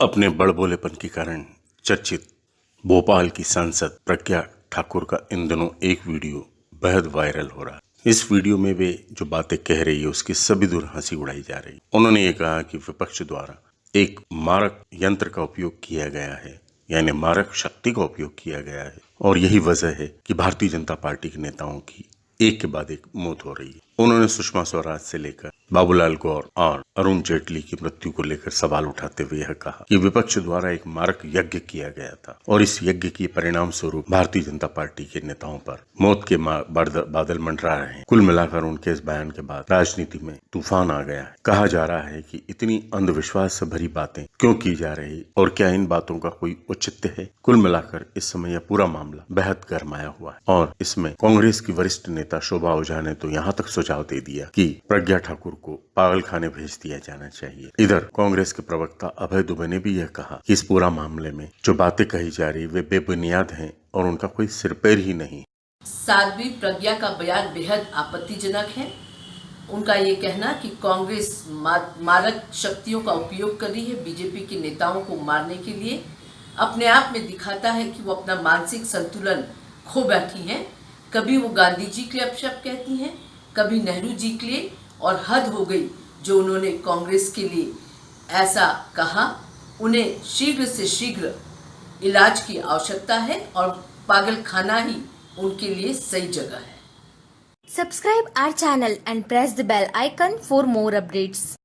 अपने बड़बोलेपन के कारण चर्चित भोपाल की सांसद प्रज्ञा ठाकुर का इन दिनों एक वीडियो बेहद वायरल हो रहा है। इस वीडियो में वे जो बातें कह रही है, उसकी सभी दूर हँसी उड़ाई जा रही उन्होंने ये कहा कि विपक्ष द्वारा एक मारक यंत्र का उपयोग किया गया है, यानी मारक शक्ति का उपयोग किया गया है, और यही वजह है कि भारतीय जनता पार्टी के नेताओं की एक के बाद एक मौत हो रही है। उन्होंने सुषमा स्वराज से लेकर बाबूलाल गौर और अरुण जेटली की मृत्यु को लेकर सवाल उठाते हुए यह कहा कि विपक्ष द्वारा एक मारक यज्ञ किया गया था और इस यज्ञ के परिणाम स्वरूप भारतीय जनता पार्टी के नेताओं पर मौत के बादल मंडरा रहे हैं। कुल मिलाकर उनके इस बयान के बाद राजनीति में तूफ़ान आ गया है। कहा जा रहा है कि इतनी अंधविश्वास से भरी बातें क्यों की जा रही और क्या इन बातों का कोई औचित्य है? कुल मिलाकर इस समय यह पूरा मामला बेहद गर्माया हुआ है और इसमें कांग्रेस की वरिष्ठ नेता शोभा ओझा ने तो यहाँ तक सुझाव दे दिया कि प्रज्ञा ठाकुर को पागल खाने भेज दिया जाना चाहिए। इधर, कांग्रेस के प्रवक्ता अभय दुबे ने भी यह कहा कि इस पूरा मामले में जो बातें कही जा रही, वे बेबुनियाद हैं और उनका कोई सिर पैर ही नहीं। साध्वी प्रज्ञा का बयान बेहद आपत्तिजनक है। उनका ये कहना कि कांग्रेस मारक शक्तियों का उपयोग कर रही है बीजेपी के नेताओं को मारने के लिए। अपने आप में दिखाता है कि वो अपना मानसिक संतुलन खो बैठी हैं। कभी वो गांधी जी के अपशब्द कहती हैं, कभी नेहरू जी के लिए और हद हो गई जो उन्होंने कांग्रेस के लिए ऐसा कहा, उन्हें शीघ्र से शीघ्र इलाज की आवश्यकता है और पागल खाना ही उनके लिए सही जगह है subscribe our channel and press the bell icon for more updates.